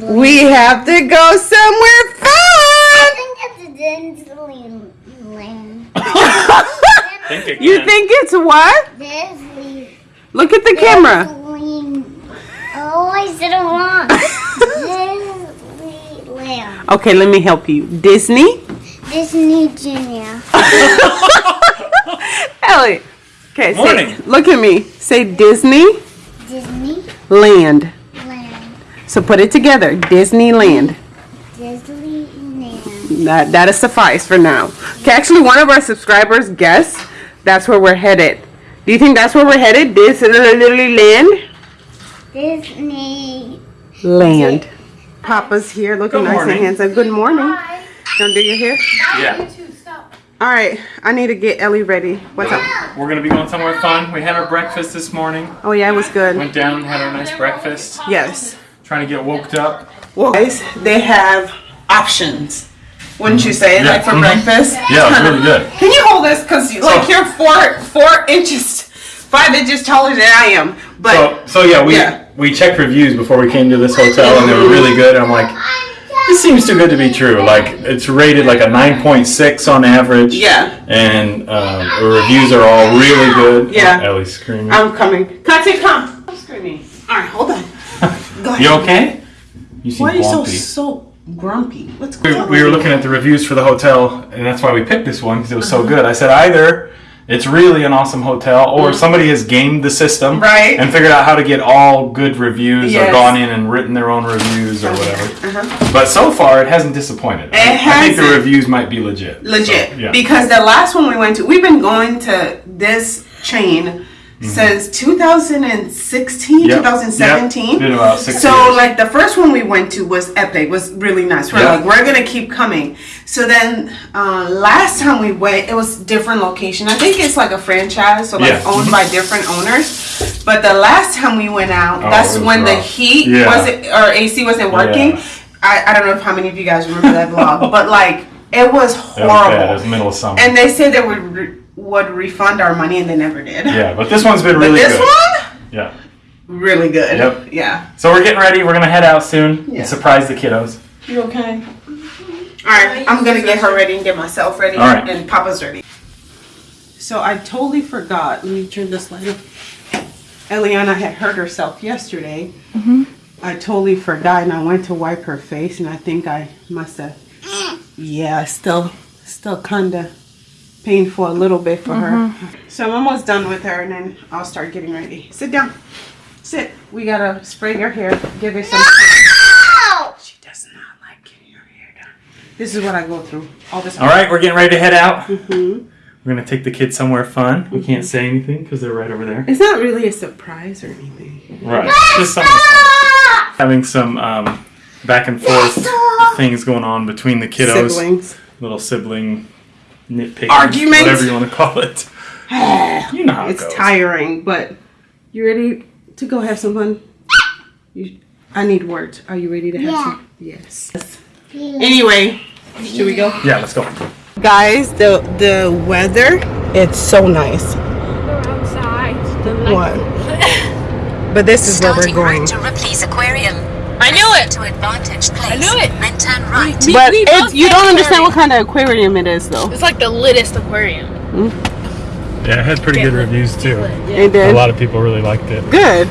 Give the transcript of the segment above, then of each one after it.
Disneyland. We have to go somewhere I fun. think it's Disneyland. Think again. You think it's what? Disney. Look at the camera. Disneyland. Oh, I said it wrong. Disneyland. Okay, let me help you. Disney. Disney Junior. Ellie. Okay, Morning. say, look at me. Say Disney Disneyland. Land. So put it together. Disneyland. Disneyland. That that'll suffice for now. Okay, actually, one of our subscribers guessed that's where we're headed. Do you think that's where we're headed? Disneyland. Disneyland. Land. Papa's here, looking Good nice morning. and handsome. Good morning. Hi. Don't do your hair. Yeah. All right, I need to get Ellie ready. What's up? We're gonna be going somewhere fun. We had our breakfast this morning. Oh yeah, it was good. Went down, and had our nice breakfast. Yes. Trying to get woked up. Well, guys, they have options. Wouldn't you say, Yeah, like for mhm. breakfast? Yeah, it's really good. Can you hold this? Cause like you're four four inches, five inches taller than I am. But So, so yeah, we Yeah. we checked reviews before we came to this hotel, and they were really good. I'm like, this seems too good to be true. Like it's rated like a 9.6 on average. Yeah. And um, the reviews are all really good. Yeah. Oh, Ellie's screaming. I'm coming. Kate, come. I'm screaming. All right, hold on. Go ahead. you okay? You seem Why are you so bumpy. so grumpy? What's we, going on? we were looking at the reviews for the hotel, and that's why we picked this one because it was so good. I said either it's really an awesome hotel, or somebody has gamed the system Mm. Right. and figured out how to get all good reviews, Yes. or gone in and written their own reviews or whatever. Uh-huh. But so far, it hasn't disappointed. I- I think the hasn't. reviews might be legit. Legit. So, yeah. Because the last one we went to, we've been going to this chain since 2016, Mm-hmm. Yep. 2017. Yep. Been about six so years. like the first one we went to was epic, was really nice. We're Yeah. like, we're gonna keep coming. So then uh, last time we went, it was different location. I think it's like a franchise, so like Yeah. owned by different owners. But the last time we went out, Oh, that's it was when the heat Yeah. wasn't or AC wasn't working. Yeah. I, I don't know if how many of you guys remember that vlog, but like it was It horrible. was bad. It was middle of summer. And they said they would re- would refund our money, and they never did. yeah, but this one's been But really this good. one, Yeah. really good. Yep. Yeah. So we're getting ready. We're gonna head out soon Yeah. and surprise the kiddos. You okay? All right, I'm gonna get her ready and get myself ready, All right. and Papa's ready. So I totally forgot. Let me turn this light up. Eliana had hurt herself yesterday. Mm -hmm. I totally forgot, and I went to wipe her face, and I think I must have. Yeah, still, still kinda painful a little bit for her. So I'm almost done with her, and then I'll start getting ready. Sit down. Sit. We gotta spray your hair. Give her some. Ow! She does not like getting her hair done. This is what I go through all the time. All right, we're getting ready to head out. hmm We're gonna take the kids somewhere fun. We can't say anything because they're right over there. It's not really a surprise or anything. Right. Just somewhere fun. Having some um, back and forth things going on between the kiddos. Siblings. Little sibling nitpicking. Argument? Whatever you want to call it. You know how it it's goes. tiring, but you ready to go have some fun? You, I need words. Are you ready to have Yeah. some? Yes. Anyway, should we go? Yeah, let's go. Guys, the the weather, it's so nice. outside. What? But this is where we're going. right to Ripley's Aquarium. I knew it. To Advantage Place. I knew it. Then turn right. We- But we it's you don't understand what kind of aquarium it is though. It's like the littest aquarium. Yeah, it had pretty good reviews too. It did. A lot of people really liked it. Good.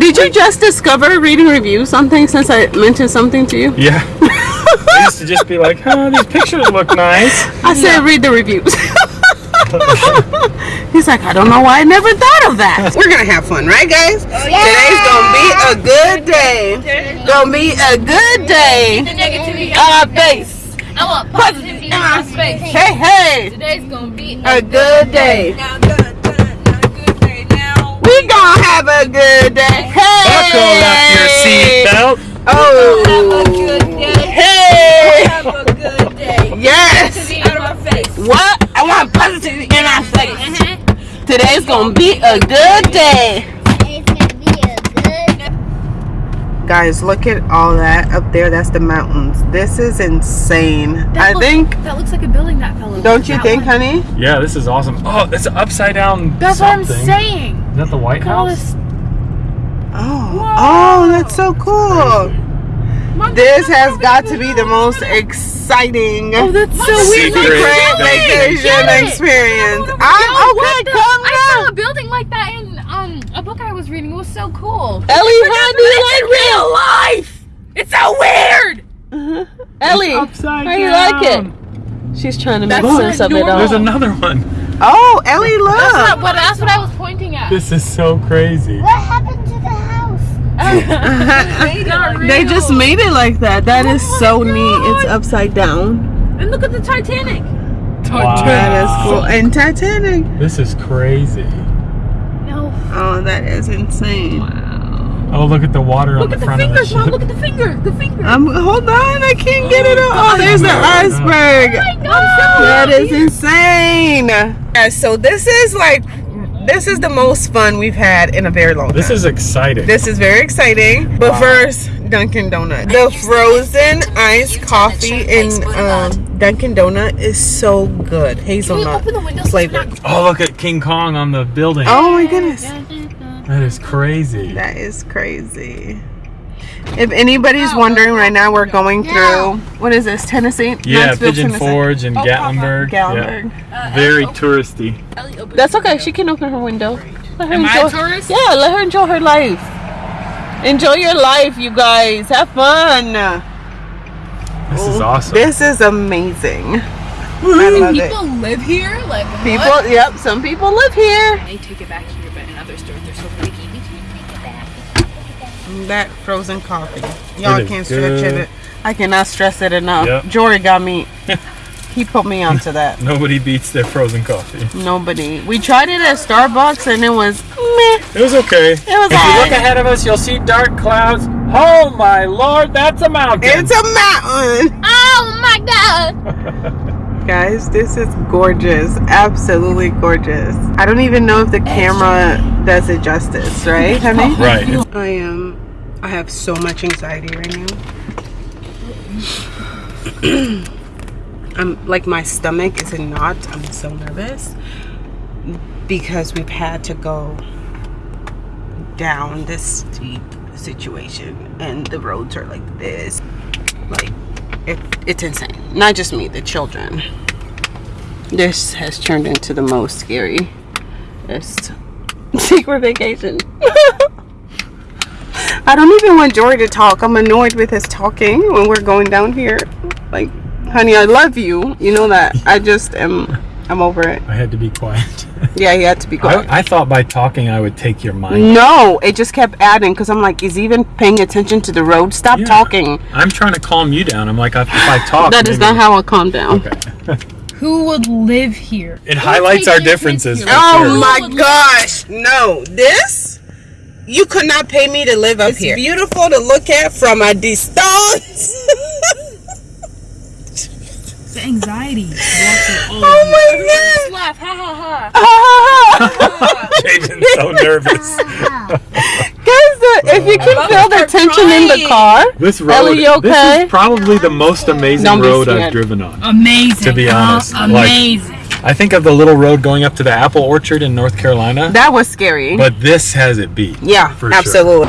Did you just discover reading reviews something since I mentioned something to you? Yeah. I used to just be like, oh, these pictures look nice. I said read the reviews. He's like, I don't know why I never thought of that. We're gonna have fun, right, guys? Oh, Today's gonna be a good day. Gonna be a good day. The negativity uh, our face. I want positivity in my space. Hey, hey, Today's gonna be a good day. Now, good, good, now, good day now. We gonna have a good day. Hey. Buckle up your seatbelt. Oh. Have a good day. Hey. Have a good day. Yes. Positivity in my face. What? I want positivity in our face. Mm-hmm. Today's gonna be a good day. It's gonna be a good. Guys, look at all that up there. That's the mountains. This is insane. I look- think, That looks like a building that fell over. don't you think, one. honey? Yeah, this is awesome. Oh, it's upside down. That's something. what I'm saying. Is that the White Look House? this. Oh, oh, that's so cool. This has got to be the most exciting Oh, that's so. Secret secret vacation. vacation Get it. experience. I'm what okay. the- Calm I saw a building like that in um a book I was reading. It was so cool. Ellie, how do you in real life. It's so weird. like Ellie? Upside How you like it? She's trying to make sense of it all. There's another one. Oh, Ellie, That's look. not what. That's what I was pointing at. This is so crazy. What happened to the house? It's They just made it like that. That is so neat. It's upside down. And look at the Titanic. That is cool. And Titanic. This is crazy. No. Oh, that is insane. Wow. Oh, look at the water Look on at the the front of the fingers, ship. mom. Look at the finger. The finger. Um, hold on, I can't get it. Oh, there's the iceberg. Oh, my God. That is insane. Yeah, so this is like, this is the most fun we've had in a very long time. This is exciting. This is very exciting. But first, Dunkin' Donut. The frozen iced coffee in um, Dunkin' Donut is so good. Can Hazelnut open the windows? flavor. oh, look at King Kong on the building. Oh my goodness. That is crazy. That is crazy. If anybody's wondering right now, we're going through what is this, Tennessee? Yeah, Knoxville, Pigeon Tennessee. Forge and oh, Gatlinburg. Gatlinburg. Yeah. Uh, Very touristy. That's okay. She can open her window. Let her Am I a tourist? Yeah, let her enjoy her life. Enjoy your life, you guys. Have fun. This is awesome. This is amazing. I love it. People live here. Like People, What? yep, some people live here. They take it back here, but in other stores they're so picky. We can't take it back. That frozen coffee. Y'all can't stretch it. I cannot stress it enough. Yep. Jory got me. he put me onto that. Nobody beats their frozen coffee. Nobody. We tried it at Starbucks and it was meh. It was okay. It was If you look ahead of us, you'll see dark clouds. Oh my lord, that's a mountain. It's a mountain. Oh my god! Guys, this is gorgeous. Absolutely gorgeous. I don't even know if the camera does it justice, right, honey? right. I am. I have so much anxiety right now. I'm like my stomach is in knots. I'm so nervous because we've had to go down this steep situation, and the roads are like this. Like it, it's insane. Not just me, the children. This has turned into the most scary secret vacation. I don't even want Jory to talk. I'm annoyed with his talking when we're going down here. Like, honey, I love you. You know that. I just am. I'm over it. I had to be quiet. Yeah, he had to be quiet. I, I thought by talking I would take your mind. no, it just kept adding because I'm like, is even paying attention to the road? Stop Yeah. talking. I'm trying to calm you down. I'm like, if I talk, That is maybe- not how I calm down. Okay. Who would live here? It highlights our differences. Oh sure. my gosh, no. This you could not pay me to live up here. Beautiful to look at from a distance. The anxiety. oh my Laugh. Ha ha ha. god. Jaden's so nervous. Guys, the, if you can feel the tension in the car. This road, Ellie, you this is probably the most amazing Don't be road I've driven on. Amazing. To be honest, Uh, like- amazing. I think of the little road going up to the apple orchard in North Carolina, That was scary. but this has it beat. yeah, for sure. absolutely.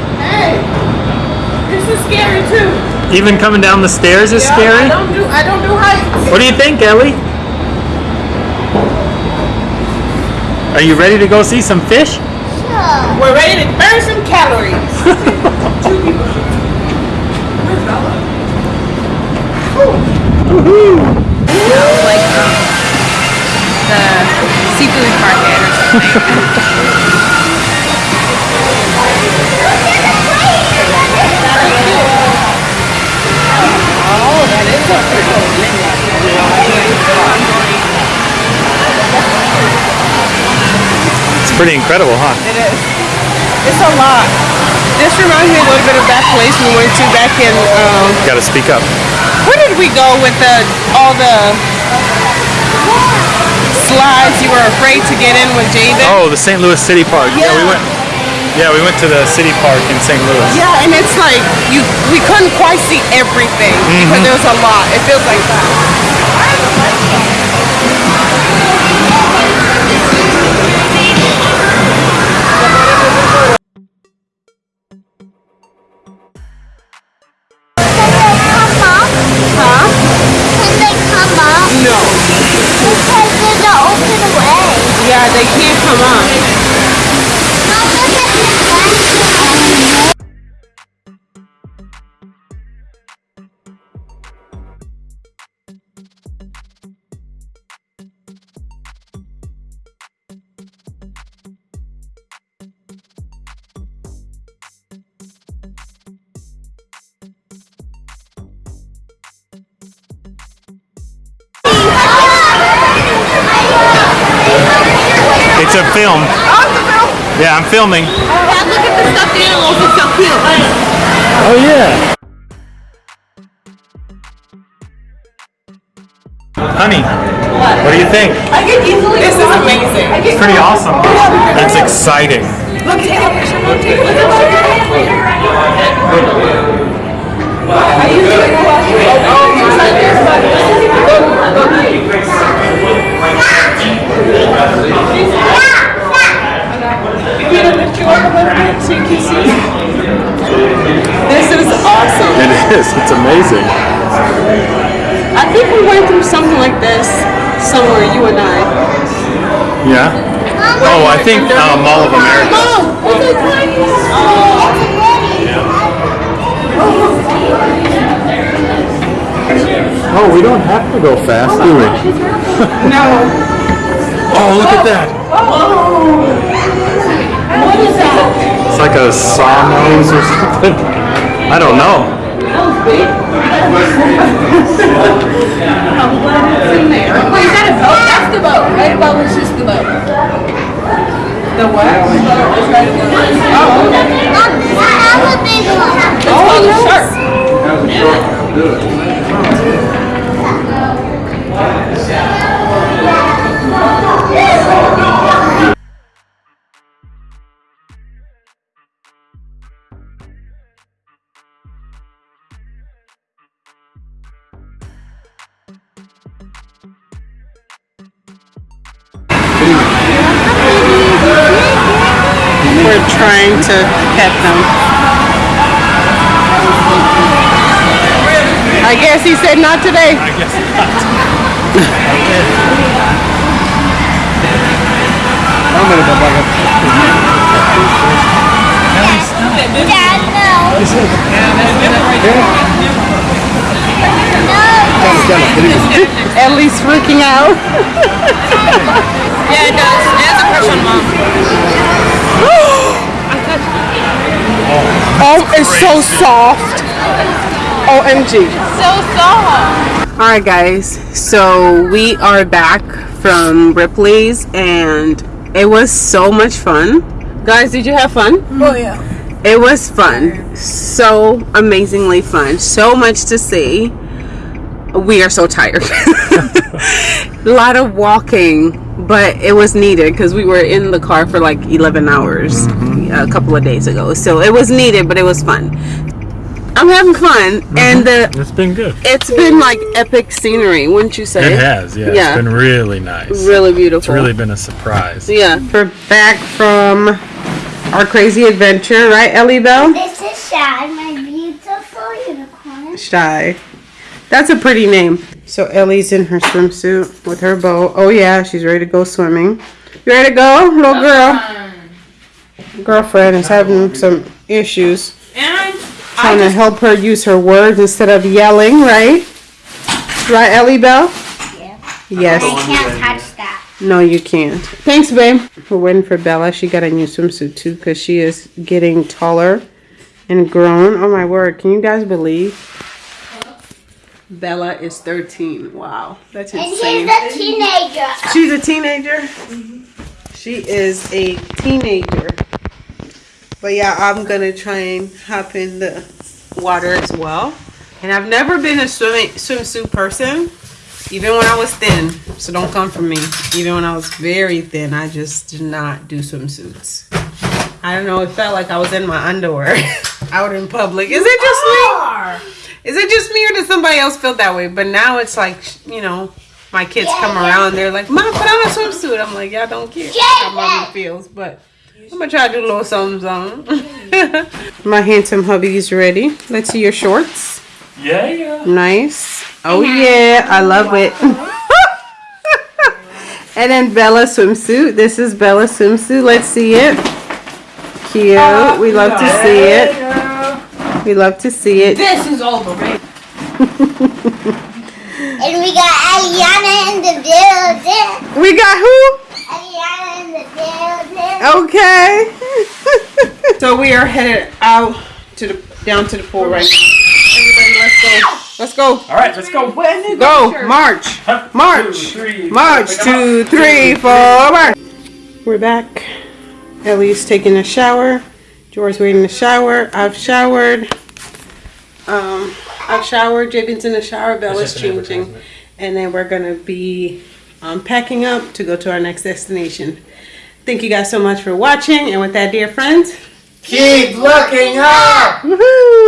this is scary too. Even coming down the stairs is scary. I don't do I don't do heights. What do you think, Ellie? Are you ready to go see some fish? Sure. We're ready to burn some calories. Like um, the seafood market or something. It's pretty incredible, huh? It is. It's a lot. This reminds me a little bit of that place we went to back in um, You gotta speak up. where did we go with the all the slides you were afraid to get in with Javen? Oh, the St. Louis City Park. Yeah, we went. Yeah, we went to the city park in St. Louis. Yeah, and it's like you we couldn't quite see everything mm-hmm. because a lot. It feels like that. Huh? No. Because they're open. Yeah, they can't come up. It's a film. Yeah, I'm filming. Dad, look at the stuffed animals. It's so cute. Oh yeah. Honey, what do you think? This is amazing. It's pretty awesome. It's exciting. This is. It's amazing. I think we went through something like this somewhere, you and I. Yeah. Oh, I think uh, Mall of America. Oh, we don't have to go fast, do we? No. Oh, look at that. It's like a sawnose or something. I don't know. Wait, is that a boat? That's the boat. Right above is just the boat. The what? I have a big one. It's called a oh, shark. We're guess he said not today. I guess not. Dad, no. Ellie's freaking out. Yeah, it does. It has a crush on mom. Oh, it's so soft. OMG. So soft. All right, guys. So we are back from Ripley's, and it was so much fun. Guys, did you have fun? Oh yeah. It was fun. So amazingly fun. So much to see. We are so tired. A lot of walking, but it was needed because we were in the car for like 11 hours mm-hmm. a couple of days ago. So it was needed, but it was fun. I'm having fun, uh-huh. and the, It's been good. it's been like epic scenery, wouldn't you say? It has, yeah. Yeah. It's been really nice. Really beautiful. It's really been a surprise. Yeah. We're back from our crazy adventure, right, Ellie Bell? This is Shad, my beautiful unicorn. Shy. That's a pretty name. So Ellie's in her swimsuit with her bow. Oh yeah, she's ready to go swimming. You ready to go, little girl? Girlfriend is having some issues. And Trying to help her use her words instead of yelling, right? Right, Ellie Bell? Yeah. Yes. I can't touch that. No, you can't. Thanks, babe. We're waiting for Bella. She got a new swimsuit too because she is getting taller and grown. Oh my word. Can you guys believe? Bella is 13. Wow. That's insane. And she's a teenager. She's a teenager. Mm-hmm. She is a teenager. But yeah, I'm gonna try and hop in the water as well. And I've never been a swimming swimsuit person, even when I was thin. So don't come for me. Even when I was very thin, I just did not do swimsuits. I don't know. It felt like I was in my underwear out in public. Is it just me? Is it just me or does somebody else feel that way? But now it's like, you know, my kids come around, they're like, Mom, put on a swimsuit. I'm like, y'all don't care how mommy feels, but I'm gonna try to do a little something, something. my handsome hubby is ready. Let's see your shorts. Yeah, yeah. Nice. Oh yeah, I love it. And then Bella swimsuit. This is Bella swimsuit. Let's see it. Cute. Oh, we love to see it. We love to see it. This is overrated. And we got Aliana in the building. We got who? Aliana in the building. Okay. so we are headed out to the down to the pool right now. Everybody, let's go. Let's go. All right, let's go. Go. March. One, March. two, three, March. Two, three, four. March. We're back. Ellie's taking a shower. George's waiting to shower. I've showered. Um, I've showered. Jabin's in the shower. Bella's just an changing. And then we're going to be um, packing up to go to our next destination. Thank you guys so much for watching. And with that, dear friends, Keep looking up. woohoo!